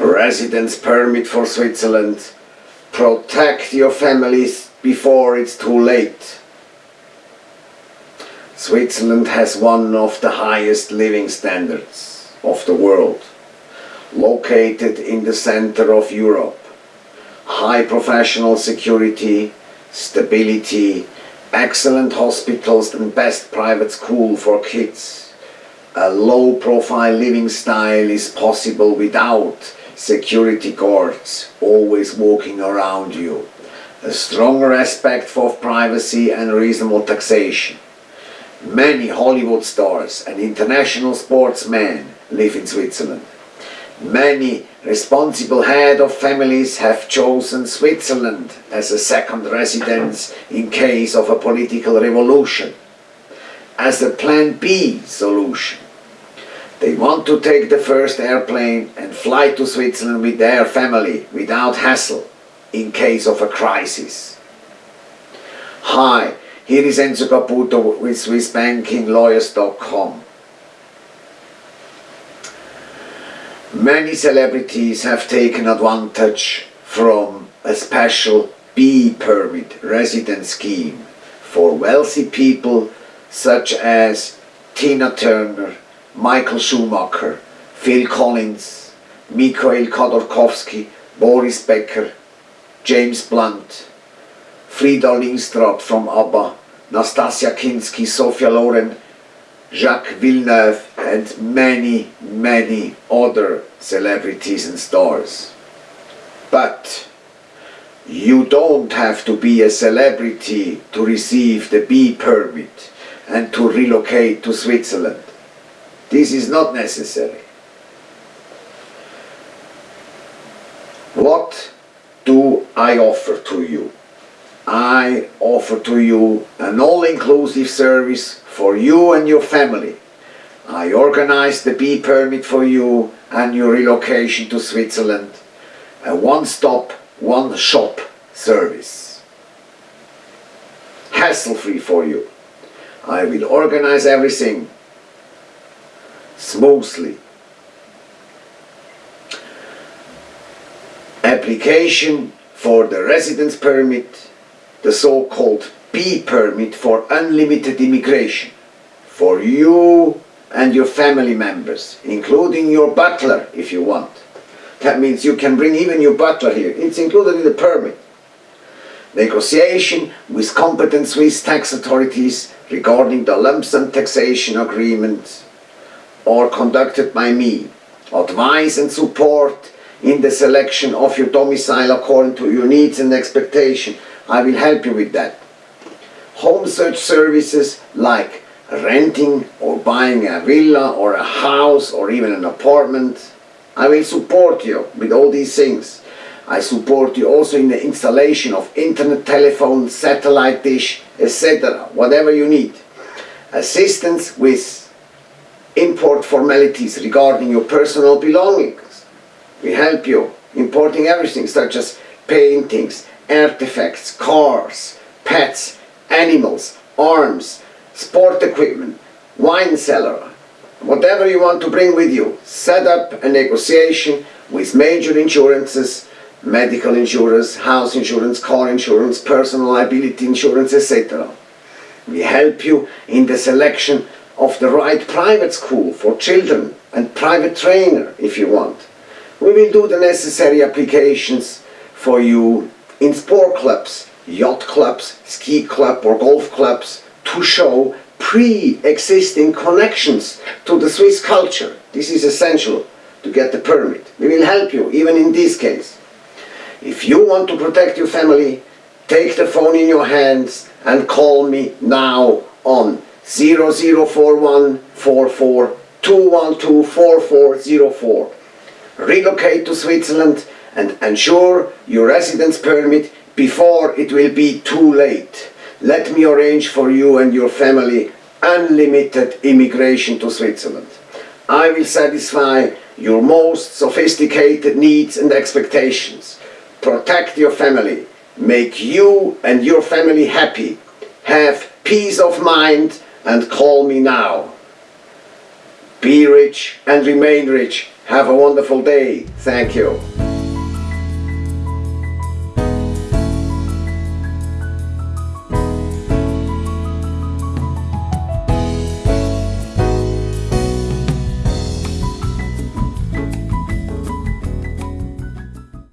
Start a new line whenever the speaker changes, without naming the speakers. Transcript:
Residence permit for Switzerland. Protect your families before it's too late. Switzerland has one of the highest living standards of the world. Located in the center of Europe. High professional security, stability, excellent hospitals and best private school for kids. A low profile living style is possible without security guards always walking around you. A strong respect for privacy and reasonable taxation. Many Hollywood stars and international sportsmen live in Switzerland. Many responsible head of families have chosen Switzerland as a second residence in case of a political revolution, as a plan B solution. They want to take the first airplane and fly to Switzerland with their family without hassle in case of a crisis. Hi, here is Enzo Caputo with SwissBankingLawyers.com. Many celebrities have taken advantage from a special B permit residence scheme for wealthy people such as Tina Turner, Michael Schumacher, Phil Collins, Mikhail Khodorkovsky, Boris Becker, James Blunt, Frida Lindström from ABBA, Nastassja Kinski, Sophia Loren, Jacques Villeneuve and many, many other celebrities and stars. But you don't have to be a celebrity to receive the B permit and to relocate to Switzerland. This is not necessary. What do I offer to you? I offer to you an all-inclusive service for you and your family. I organize the B permit for you and your relocation to Switzerland. A one-stop, one-shop service. Hassle-free for you. I will organize everything smoothly. Application for the residence permit, the so-called B permit for unlimited immigration for you and your family members, including your butler if you want. That means you can bring even your butler here. It's included in the permit. Negotiation with competent Swiss tax authorities regarding the lump sum taxation agreement or conducted by me. Advice and support in the selection of your domicile according to your needs and expectation. I will help you with that. Home search services like renting or buying a villa or a house or even an apartment. I will support you with all these things. I support you also in the installation of internet, telephone, satellite dish, etc. Whatever you need. Assistance with import formalities regarding your personal belongings. We help you importing everything such as paintings, artifacts, cars, pets, animals, arms, sport equipment, wine cellar, whatever you want to bring with you. Set up a negotiation with major insurances, medical insurance, house insurance, car insurance, personal liability insurance, etc. We help you in the selection of the right private school for children and private trainer if you want. We will do the necessary applications for you in sport clubs, yacht clubs, ski club or golf clubs to show pre-existing connections to the Swiss culture. This is essential to get the permit. We will help you even in this case. If you want to protect your family, take the phone in your hands and call me now on 004144 Relocate to Switzerland and ensure your residence permit before it will be too late. Let me arrange for you and your family unlimited immigration to Switzerland. I will satisfy your most sophisticated needs and expectations. Protect your family. Make you and your family happy. Have peace of mind and call me now. Be rich and remain rich. Have a wonderful day. Thank you.